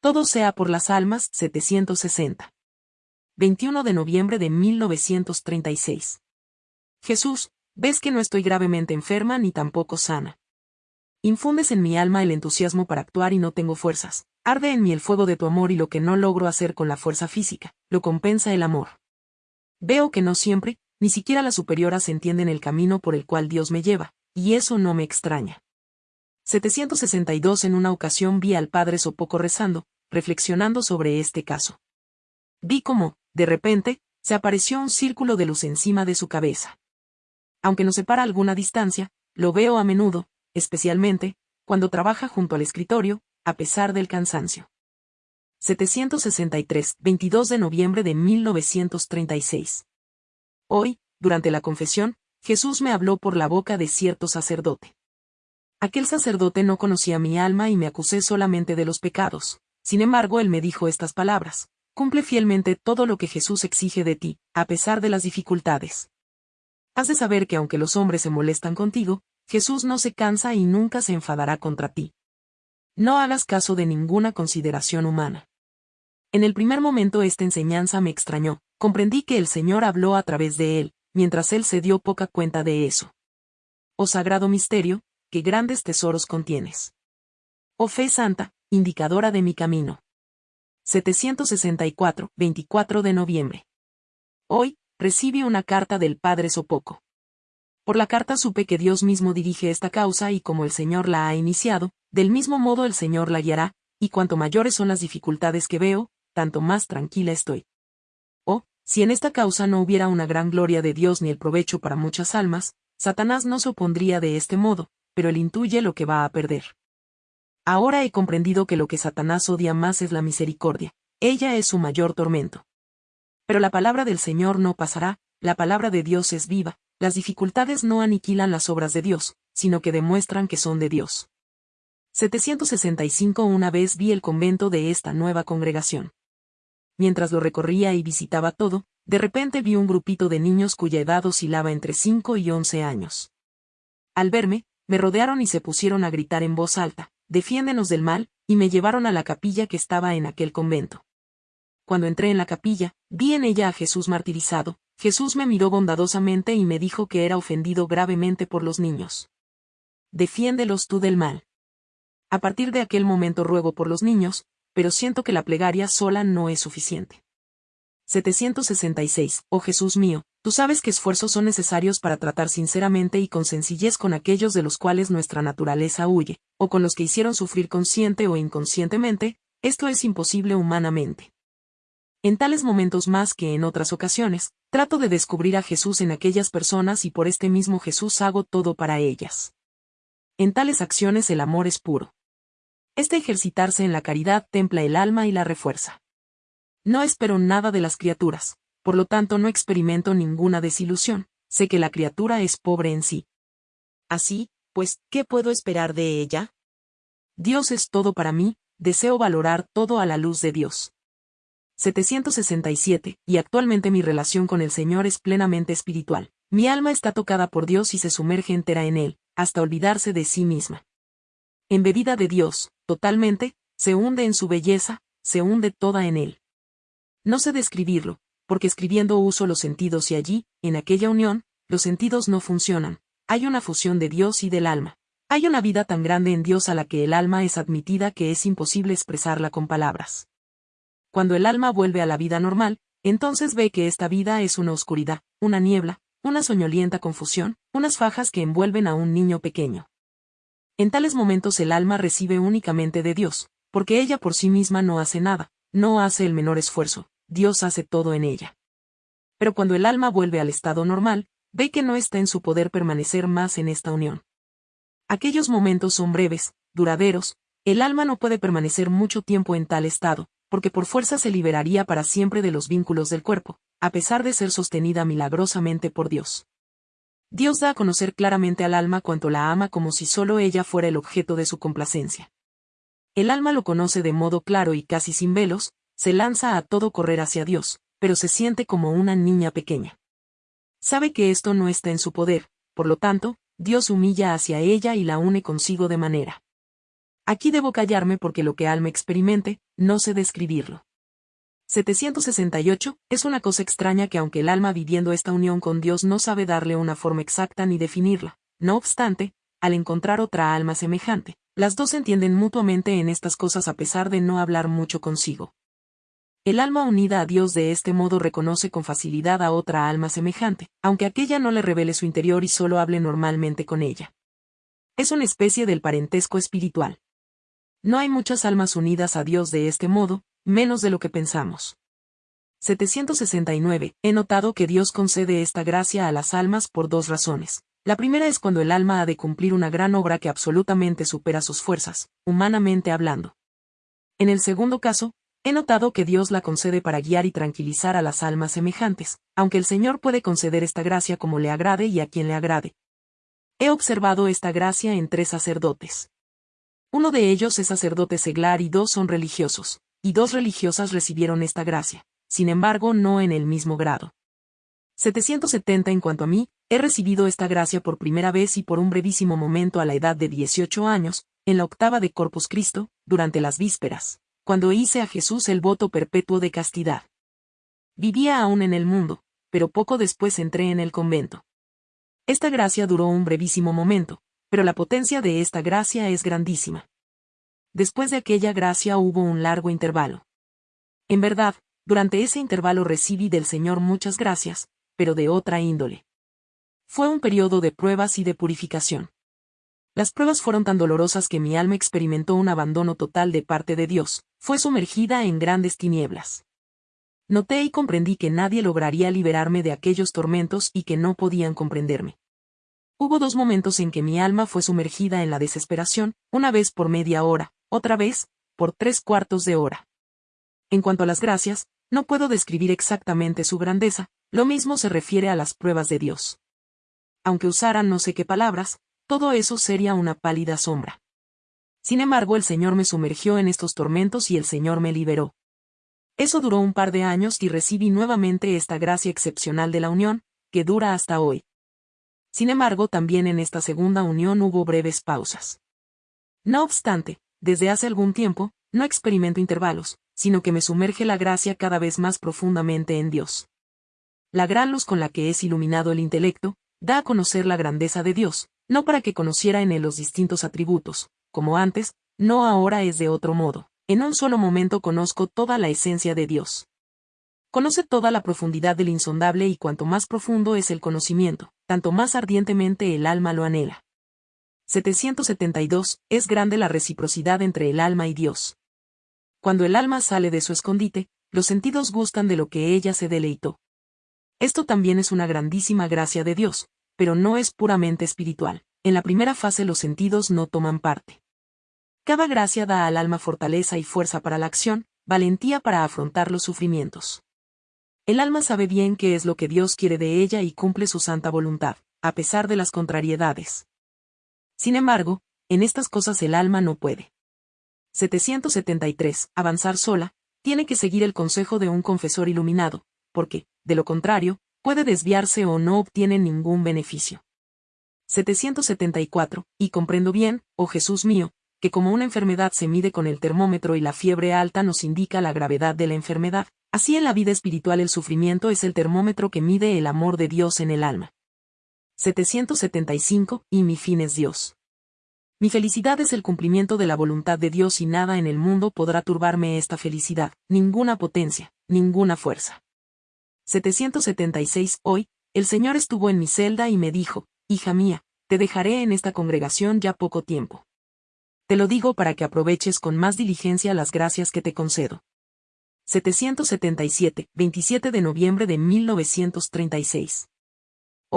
Todo sea por las almas, 760. 21 de noviembre de 1936. Jesús, ves que no estoy gravemente enferma ni tampoco sana. Infundes en mi alma el entusiasmo para actuar y no tengo fuerzas. Arde en mí el fuego de tu amor y lo que no logro hacer con la fuerza física, lo compensa el amor. Veo que no siempre, ni siquiera las superioras entienden el camino por el cual Dios me lleva, y eso no me extraña. 762 En una ocasión vi al padre Sopoco rezando, reflexionando sobre este caso. Vi cómo, de repente, se apareció un círculo de luz encima de su cabeza. Aunque nos separa alguna distancia, lo veo a menudo, especialmente, cuando trabaja junto al escritorio, a pesar del cansancio. 763, 22 de noviembre de 1936. Hoy, durante la confesión, Jesús me habló por la boca de cierto sacerdote. Aquel sacerdote no conocía mi alma y me acusé solamente de los pecados. Sin embargo, él me dijo estas palabras. Cumple fielmente todo lo que Jesús exige de ti, a pesar de las dificultades. Has de saber que aunque los hombres se molestan contigo, Jesús no se cansa y nunca se enfadará contra ti. No hagas caso de ninguna consideración humana. En el primer momento esta enseñanza me extrañó, comprendí que el Señor habló a través de él, mientras él se dio poca cuenta de eso. Oh sagrado misterio, qué grandes tesoros contienes. Oh fe santa, indicadora de mi camino. 764, 24 de noviembre. Hoy, recibe una carta del Padre Sopoco. Por la carta supe que Dios mismo dirige esta causa y como el Señor la ha iniciado, del mismo modo el Señor la guiará, y cuanto mayores son las dificultades que veo, tanto más tranquila estoy. Si en esta causa no hubiera una gran gloria de Dios ni el provecho para muchas almas, Satanás no se opondría de este modo, pero él intuye lo que va a perder. Ahora he comprendido que lo que Satanás odia más es la misericordia, ella es su mayor tormento. Pero la palabra del Señor no pasará, la palabra de Dios es viva, las dificultades no aniquilan las obras de Dios, sino que demuestran que son de Dios. 765 Una vez vi el convento de esta nueva congregación. Mientras lo recorría y visitaba todo, de repente vi un grupito de niños cuya edad oscilaba entre 5 y 11 años. Al verme, me rodearon y se pusieron a gritar en voz alta, defiéndenos del mal, y me llevaron a la capilla que estaba en aquel convento. Cuando entré en la capilla, vi en ella a Jesús martirizado, Jesús me miró bondadosamente y me dijo que era ofendido gravemente por los niños. Defiéndelos tú del mal. A partir de aquel momento ruego por los niños, pero siento que la plegaria sola no es suficiente. 766. Oh Jesús mío, tú sabes que esfuerzos son necesarios para tratar sinceramente y con sencillez con aquellos de los cuales nuestra naturaleza huye, o con los que hicieron sufrir consciente o inconscientemente, esto es imposible humanamente. En tales momentos más que en otras ocasiones, trato de descubrir a Jesús en aquellas personas y por este mismo Jesús hago todo para ellas. En tales acciones el amor es puro. Este ejercitarse en la caridad templa el alma y la refuerza. No espero nada de las criaturas, por lo tanto no experimento ninguna desilusión, sé que la criatura es pobre en sí. Así, pues, ¿qué puedo esperar de ella? Dios es todo para mí, deseo valorar todo a la luz de Dios. 767, y actualmente mi relación con el Señor es plenamente espiritual. Mi alma está tocada por Dios y se sumerge entera en Él, hasta olvidarse de sí misma. Embebida de Dios, totalmente, se hunde en su belleza, se hunde toda en Él. No sé describirlo, porque escribiendo uso los sentidos y allí, en aquella unión, los sentidos no funcionan. Hay una fusión de Dios y del alma. Hay una vida tan grande en Dios a la que el alma es admitida que es imposible expresarla con palabras. Cuando el alma vuelve a la vida normal, entonces ve que esta vida es una oscuridad, una niebla, una soñolienta confusión, unas fajas que envuelven a un niño pequeño. En tales momentos el alma recibe únicamente de Dios, porque ella por sí misma no hace nada, no hace el menor esfuerzo, Dios hace todo en ella. Pero cuando el alma vuelve al estado normal, ve que no está en su poder permanecer más en esta unión. Aquellos momentos son breves, duraderos, el alma no puede permanecer mucho tiempo en tal estado, porque por fuerza se liberaría para siempre de los vínculos del cuerpo, a pesar de ser sostenida milagrosamente por Dios. Dios da a conocer claramente al alma cuanto la ama como si solo ella fuera el objeto de su complacencia. El alma lo conoce de modo claro y casi sin velos, se lanza a todo correr hacia Dios, pero se siente como una niña pequeña. Sabe que esto no está en su poder, por lo tanto, Dios humilla hacia ella y la une consigo de manera. Aquí debo callarme porque lo que alma experimente, no sé describirlo. 768, es una cosa extraña que aunque el alma viviendo esta unión con Dios no sabe darle una forma exacta ni definirla, no obstante, al encontrar otra alma semejante, las dos entienden mutuamente en estas cosas a pesar de no hablar mucho consigo. El alma unida a Dios de este modo reconoce con facilidad a otra alma semejante, aunque aquella no le revele su interior y solo hable normalmente con ella. Es una especie del parentesco espiritual. No hay muchas almas unidas a Dios de este modo, menos de lo que pensamos. 769. He notado que Dios concede esta gracia a las almas por dos razones. La primera es cuando el alma ha de cumplir una gran obra que absolutamente supera sus fuerzas, humanamente hablando. En el segundo caso, He notado que Dios la concede para guiar y tranquilizar a las almas semejantes, aunque el Señor puede conceder esta gracia como le agrade y a quien le agrade. He observado esta gracia en tres sacerdotes. Uno de ellos es sacerdote seglar y dos son religiosos, y dos religiosas recibieron esta gracia, sin embargo no en el mismo grado. 770 En cuanto a mí, he recibido esta gracia por primera vez y por un brevísimo momento a la edad de 18 años, en la octava de Corpus Christo, durante las vísperas cuando hice a Jesús el voto perpetuo de castidad. Vivía aún en el mundo, pero poco después entré en el convento. Esta gracia duró un brevísimo momento, pero la potencia de esta gracia es grandísima. Después de aquella gracia hubo un largo intervalo. En verdad, durante ese intervalo recibí del Señor muchas gracias, pero de otra índole. Fue un periodo de pruebas y de purificación. Las pruebas fueron tan dolorosas que mi alma experimentó un abandono total de parte de Dios, fue sumergida en grandes tinieblas. Noté y comprendí que nadie lograría liberarme de aquellos tormentos y que no podían comprenderme. Hubo dos momentos en que mi alma fue sumergida en la desesperación, una vez por media hora, otra vez, por tres cuartos de hora. En cuanto a las gracias, no puedo describir exactamente su grandeza, lo mismo se refiere a las pruebas de Dios. aunque usaran no sé qué palabras, todo eso sería una pálida sombra. Sin embargo, el Señor me sumergió en estos tormentos y el Señor me liberó. Eso duró un par de años y recibí nuevamente esta gracia excepcional de la unión, que dura hasta hoy. Sin embargo, también en esta segunda unión hubo breves pausas. No obstante, desde hace algún tiempo, no experimento intervalos, sino que me sumerge la gracia cada vez más profundamente en Dios. La gran luz con la que es iluminado el intelecto, da a conocer la grandeza de Dios, no para que conociera en él los distintos atributos, como antes, no ahora es de otro modo. En un solo momento conozco toda la esencia de Dios. Conoce toda la profundidad del insondable y cuanto más profundo es el conocimiento, tanto más ardientemente el alma lo anhela. 772. Es grande la reciprocidad entre el alma y Dios. Cuando el alma sale de su escondite, los sentidos gustan de lo que ella se deleitó. Esto también es una grandísima gracia de Dios, pero no es puramente espiritual. En la primera fase los sentidos no toman parte. Cada gracia da al alma fortaleza y fuerza para la acción, valentía para afrontar los sufrimientos. El alma sabe bien qué es lo que Dios quiere de ella y cumple su santa voluntad, a pesar de las contrariedades. Sin embargo, en estas cosas el alma no puede. 773. Avanzar sola, tiene que seguir el consejo de un confesor iluminado, porque, de lo contrario, puede desviarse o no obtiene ningún beneficio. 774. Y comprendo bien, oh Jesús mío, que como una enfermedad se mide con el termómetro y la fiebre alta nos indica la gravedad de la enfermedad, así en la vida espiritual el sufrimiento es el termómetro que mide el amor de Dios en el alma. 775. Y mi fin es Dios. Mi felicidad es el cumplimiento de la voluntad de Dios y nada en el mundo podrá turbarme esta felicidad, ninguna potencia, ninguna fuerza. 776. Hoy, el Señor estuvo en mi celda y me dijo, Hija mía, te dejaré en esta congregación ya poco tiempo. Te lo digo para que aproveches con más diligencia las gracias que te concedo. 777, 27 de noviembre de 1936.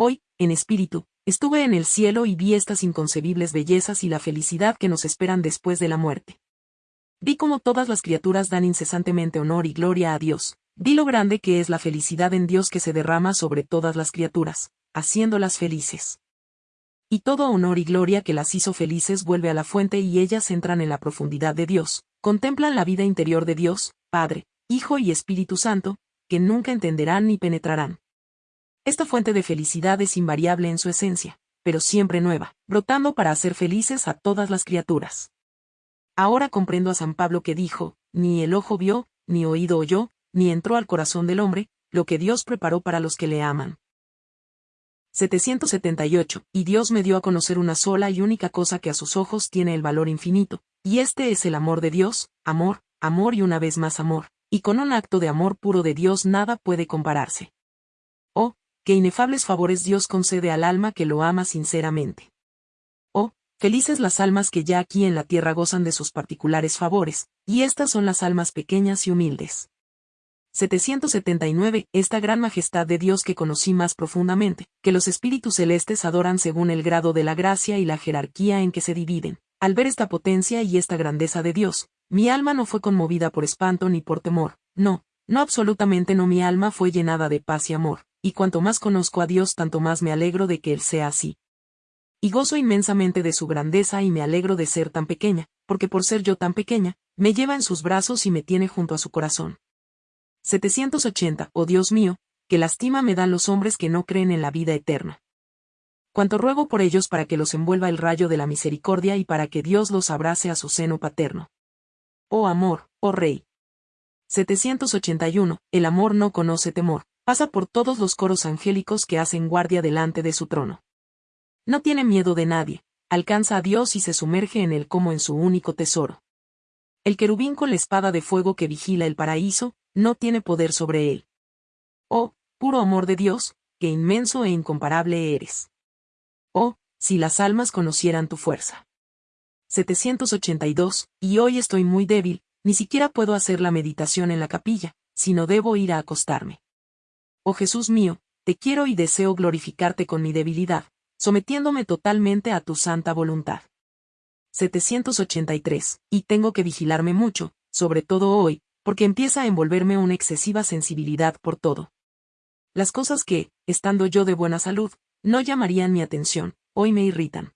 Hoy, en espíritu, estuve en el cielo y vi estas inconcebibles bellezas y la felicidad que nos esperan después de la muerte. Vi cómo todas las criaturas dan incesantemente honor y gloria a Dios, vi lo grande que es la felicidad en Dios que se derrama sobre todas las criaturas, haciéndolas felices y todo honor y gloria que las hizo felices vuelve a la fuente y ellas entran en la profundidad de Dios, contemplan la vida interior de Dios, Padre, Hijo y Espíritu Santo, que nunca entenderán ni penetrarán. Esta fuente de felicidad es invariable en su esencia, pero siempre nueva, brotando para hacer felices a todas las criaturas. Ahora comprendo a San Pablo que dijo, ni el ojo vio, ni oído oyó, ni entró al corazón del hombre, lo que Dios preparó para los que le aman. 778, y Dios me dio a conocer una sola y única cosa que a sus ojos tiene el valor infinito, y este es el amor de Dios, amor, amor y una vez más amor, y con un acto de amor puro de Dios nada puede compararse. Qué inefables favores Dios concede al alma que lo ama sinceramente. Oh, felices las almas que ya aquí en la tierra gozan de sus particulares favores, y estas son las almas pequeñas y humildes. 779. Esta gran majestad de Dios que conocí más profundamente, que los espíritus celestes adoran según el grado de la gracia y la jerarquía en que se dividen. Al ver esta potencia y esta grandeza de Dios, mi alma no fue conmovida por espanto ni por temor, no, no absolutamente no mi alma fue llenada de paz y amor, y cuanto más conozco a Dios tanto más me alegro de que Él sea así. Y gozo inmensamente de su grandeza y me alegro de ser tan pequeña, porque por ser yo tan pequeña, me lleva en sus brazos y me tiene junto a su corazón. 780. Oh Dios mío, que lastima me dan los hombres que no creen en la vida eterna. Cuanto ruego por ellos para que los envuelva el rayo de la misericordia y para que Dios los abrace a su seno paterno. Oh amor, oh Rey. 781. El amor no conoce temor, pasa por todos los coros angélicos que hacen guardia delante de su trono. No tiene miedo de nadie, alcanza a Dios y se sumerge en él como en su único tesoro. El querubín con la espada de fuego que vigila el paraíso, no tiene poder sobre él. Oh, puro amor de Dios, qué inmenso e incomparable eres. Oh, si las almas conocieran tu fuerza. 782, y hoy estoy muy débil, ni siquiera puedo hacer la meditación en la capilla, sino debo ir a acostarme. Oh Jesús mío, te quiero y deseo glorificarte con mi debilidad, sometiéndome totalmente a tu santa voluntad. 783, y tengo que vigilarme mucho, sobre todo hoy, porque empieza a envolverme una excesiva sensibilidad por todo. Las cosas que, estando yo de buena salud, no llamarían mi atención, hoy me irritan.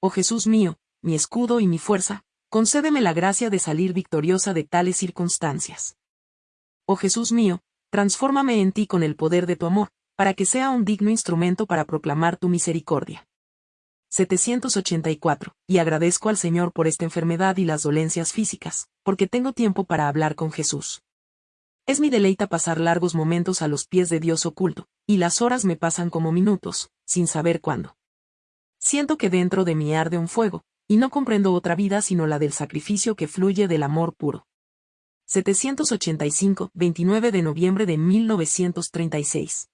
Oh Jesús mío, mi escudo y mi fuerza, concédeme la gracia de salir victoriosa de tales circunstancias. Oh Jesús mío, transfórmame en ti con el poder de tu amor, para que sea un digno instrumento para proclamar tu misericordia. 784. Y agradezco al Señor por esta enfermedad y las dolencias físicas, porque tengo tiempo para hablar con Jesús. Es mi deleita pasar largos momentos a los pies de Dios oculto, y las horas me pasan como minutos, sin saber cuándo. Siento que dentro de mí arde un fuego, y no comprendo otra vida sino la del sacrificio que fluye del amor puro. 785, 29 de noviembre de 1936.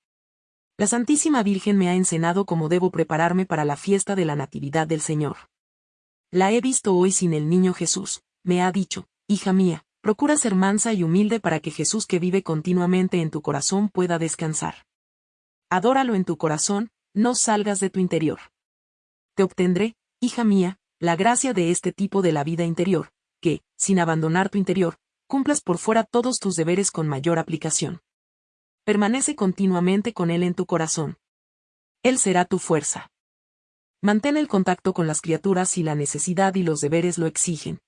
La Santísima Virgen me ha enseñado cómo debo prepararme para la fiesta de la Natividad del Señor. La he visto hoy sin el niño Jesús, me ha dicho, hija mía, procura ser mansa y humilde para que Jesús que vive continuamente en tu corazón pueda descansar. Adóralo en tu corazón, no salgas de tu interior. Te obtendré, hija mía, la gracia de este tipo de la vida interior, que, sin abandonar tu interior, cumplas por fuera todos tus deberes con mayor aplicación permanece continuamente con Él en tu corazón. Él será tu fuerza. Mantén el contacto con las criaturas si la necesidad y los deberes lo exigen.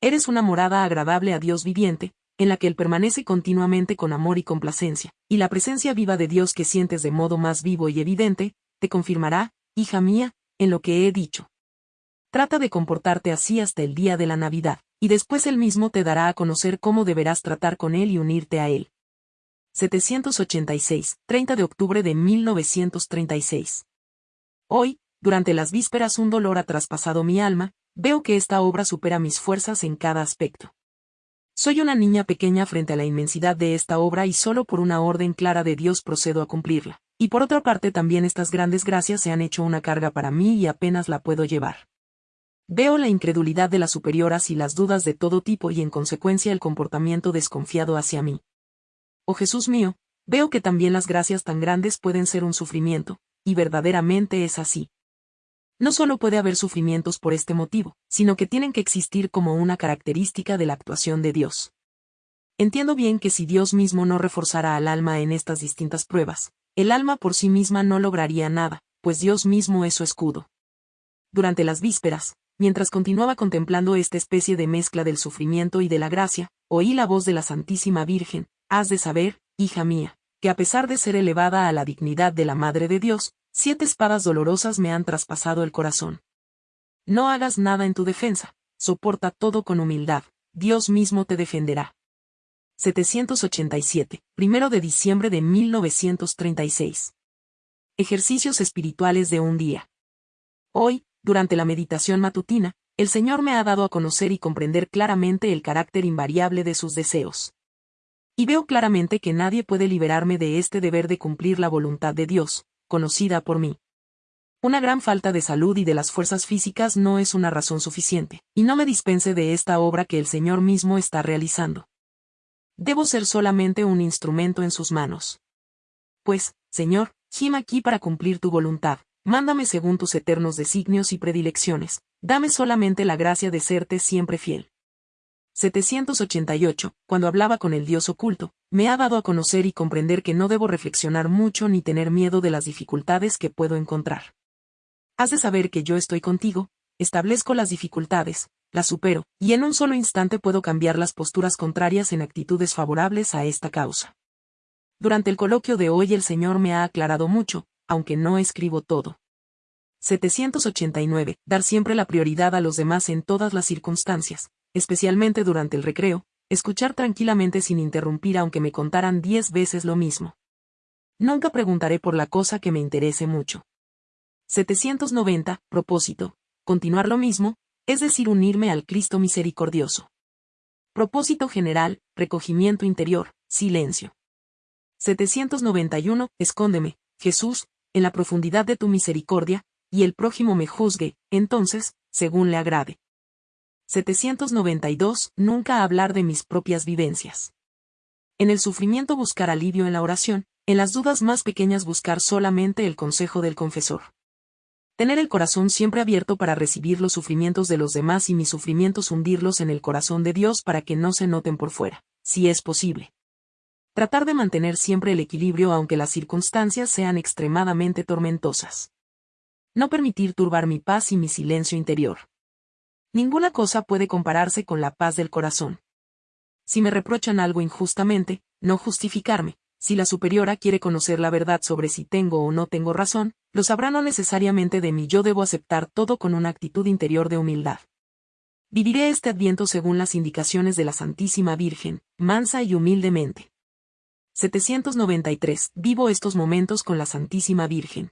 Eres una morada agradable a Dios viviente, en la que Él permanece continuamente con amor y complacencia, y la presencia viva de Dios que sientes de modo más vivo y evidente, te confirmará, hija mía, en lo que he dicho. Trata de comportarte así hasta el día de la Navidad, y después Él mismo te dará a conocer cómo deberás tratar con Él y unirte a Él. 786, 30 de octubre de 1936. Hoy, durante las vísperas un dolor ha traspasado mi alma, veo que esta obra supera mis fuerzas en cada aspecto. Soy una niña pequeña frente a la inmensidad de esta obra y solo por una orden clara de Dios procedo a cumplirla. Y por otra parte también estas grandes gracias se han hecho una carga para mí y apenas la puedo llevar. Veo la incredulidad de las superioras y las dudas de todo tipo y en consecuencia el comportamiento desconfiado hacia mí. Oh Jesús mío, veo que también las gracias tan grandes pueden ser un sufrimiento, y verdaderamente es así. No solo puede haber sufrimientos por este motivo, sino que tienen que existir como una característica de la actuación de Dios. Entiendo bien que si Dios mismo no reforzara al alma en estas distintas pruebas, el alma por sí misma no lograría nada, pues Dios mismo es su escudo. Durante las vísperas, mientras continuaba contemplando esta especie de mezcla del sufrimiento y de la gracia, oí la voz de la Santísima Virgen, Has de saber, hija mía, que a pesar de ser elevada a la dignidad de la Madre de Dios, siete espadas dolorosas me han traspasado el corazón. No hagas nada en tu defensa, soporta todo con humildad, Dios mismo te defenderá. 787, primero de diciembre de 1936. Ejercicios espirituales de un día. Hoy, durante la meditación matutina, el Señor me ha dado a conocer y comprender claramente el carácter invariable de sus deseos. Y veo claramente que nadie puede liberarme de este deber de cumplir la voluntad de Dios, conocida por mí. Una gran falta de salud y de las fuerzas físicas no es una razón suficiente, y no me dispense de esta obra que el Señor mismo está realizando. Debo ser solamente un instrumento en sus manos. Pues, Señor, gima aquí para cumplir tu voluntad, mándame según tus eternos designios y predilecciones, dame solamente la gracia de serte siempre fiel. 788, cuando hablaba con el Dios oculto, me ha dado a conocer y comprender que no debo reflexionar mucho ni tener miedo de las dificultades que puedo encontrar. Has de saber que yo estoy contigo, establezco las dificultades, las supero, y en un solo instante puedo cambiar las posturas contrarias en actitudes favorables a esta causa. Durante el coloquio de hoy el Señor me ha aclarado mucho, aunque no escribo todo. 789. Dar siempre la prioridad a los demás en todas las circunstancias, especialmente durante el recreo, escuchar tranquilamente sin interrumpir aunque me contaran diez veces lo mismo. Nunca preguntaré por la cosa que me interese mucho. 790. Propósito. Continuar lo mismo, es decir, unirme al Cristo misericordioso. Propósito general, recogimiento interior, silencio. 791. Escóndeme, Jesús, en la profundidad de tu misericordia, y el prójimo me juzgue, entonces, según le agrade. 792. Nunca hablar de mis propias vivencias. En el sufrimiento buscar alivio en la oración, en las dudas más pequeñas buscar solamente el consejo del confesor. Tener el corazón siempre abierto para recibir los sufrimientos de los demás y mis sufrimientos hundirlos en el corazón de Dios para que no se noten por fuera, si es posible. Tratar de mantener siempre el equilibrio aunque las circunstancias sean extremadamente tormentosas. No permitir turbar mi paz y mi silencio interior. Ninguna cosa puede compararse con la paz del corazón. Si me reprochan algo injustamente, no justificarme. Si la superiora quiere conocer la verdad sobre si tengo o no tengo razón, lo sabrá no necesariamente de mí. Yo debo aceptar todo con una actitud interior de humildad. Viviré este adviento según las indicaciones de la Santísima Virgen, mansa y humildemente. 793. Vivo estos momentos con la Santísima Virgen.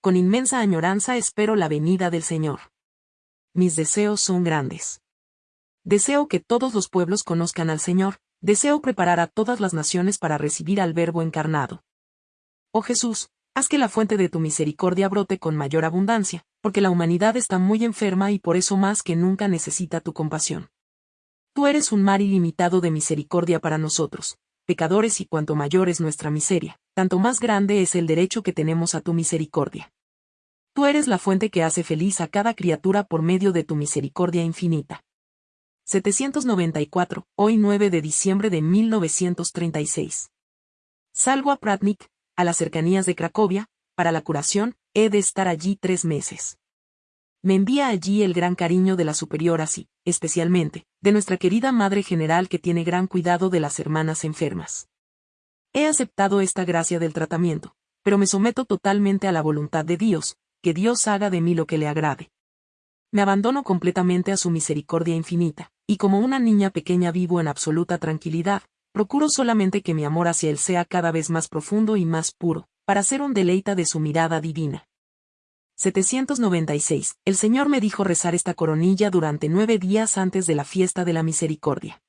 Con inmensa añoranza espero la venida del Señor. Mis deseos son grandes. Deseo que todos los pueblos conozcan al Señor, deseo preparar a todas las naciones para recibir al Verbo encarnado. Oh Jesús, haz que la fuente de tu misericordia brote con mayor abundancia, porque la humanidad está muy enferma y por eso más que nunca necesita tu compasión. Tú eres un mar ilimitado de misericordia para nosotros, pecadores y cuanto mayor es nuestra miseria, tanto más grande es el derecho que tenemos a tu misericordia. Tú eres la fuente que hace feliz a cada criatura por medio de tu misericordia infinita. 794, hoy 9 de diciembre de 1936. Salgo a Pratnik, a las cercanías de Cracovia, para la curación, he de estar allí tres meses. Me envía allí el gran cariño de la superiora así, especialmente, de nuestra querida Madre General que tiene gran cuidado de las hermanas enfermas. He aceptado esta gracia del tratamiento, pero me someto totalmente a la voluntad de Dios, que Dios haga de mí lo que le agrade. Me abandono completamente a su misericordia infinita, y como una niña pequeña vivo en absoluta tranquilidad, procuro solamente que mi amor hacia él sea cada vez más profundo y más puro, para ser un deleita de su mirada divina. 796. El Señor me dijo rezar esta coronilla durante nueve días antes de la fiesta de la misericordia.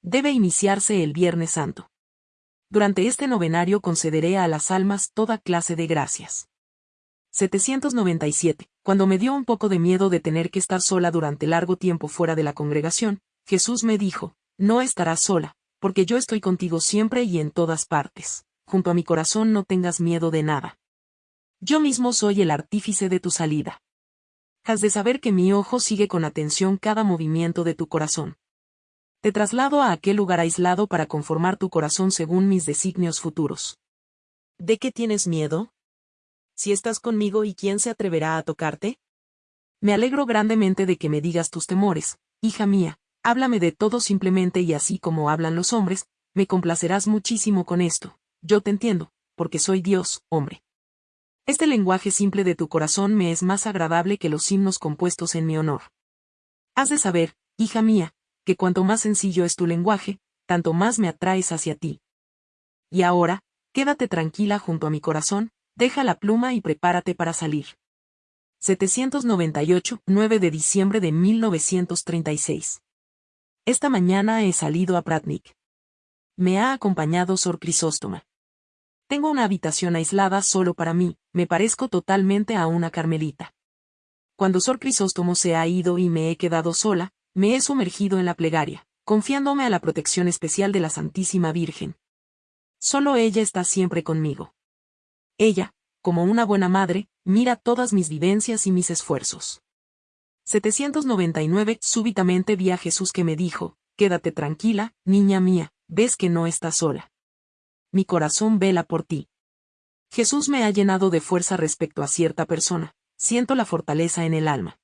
Debe iniciarse el Viernes Santo. Durante este novenario concederé a las almas toda clase de gracias. 797. Cuando me dio un poco de miedo de tener que estar sola durante largo tiempo fuera de la congregación, Jesús me dijo, no estarás sola, porque yo estoy contigo siempre y en todas partes. Junto a mi corazón no tengas miedo de nada. Yo mismo soy el artífice de tu salida. Has de saber que mi ojo sigue con atención cada movimiento de tu corazón. Te traslado a aquel lugar aislado para conformar tu corazón según mis designios futuros. ¿De qué tienes miedo? si estás conmigo y quién se atreverá a tocarte? Me alegro grandemente de que me digas tus temores, hija mía, háblame de todo simplemente y así como hablan los hombres, me complacerás muchísimo con esto, yo te entiendo, porque soy Dios, hombre. Este lenguaje simple de tu corazón me es más agradable que los himnos compuestos en mi honor. Has de saber, hija mía, que cuanto más sencillo es tu lenguaje, tanto más me atraes hacia ti. Y ahora, quédate tranquila junto a mi corazón, Deja la pluma y prepárate para salir. 798, 9 de diciembre de 1936. Esta mañana he salido a Pratnik. Me ha acompañado Sor Crisóstoma. Tengo una habitación aislada solo para mí, me parezco totalmente a una carmelita. Cuando Sor Crisóstomo se ha ido y me he quedado sola, me he sumergido en la plegaria, confiándome a la protección especial de la Santísima Virgen. Solo ella está siempre conmigo. Ella, como una buena madre, mira todas mis vivencias y mis esfuerzos. 799. Súbitamente vi a Jesús que me dijo, Quédate tranquila, niña mía, ves que no estás sola. Mi corazón vela por ti. Jesús me ha llenado de fuerza respecto a cierta persona, siento la fortaleza en el alma.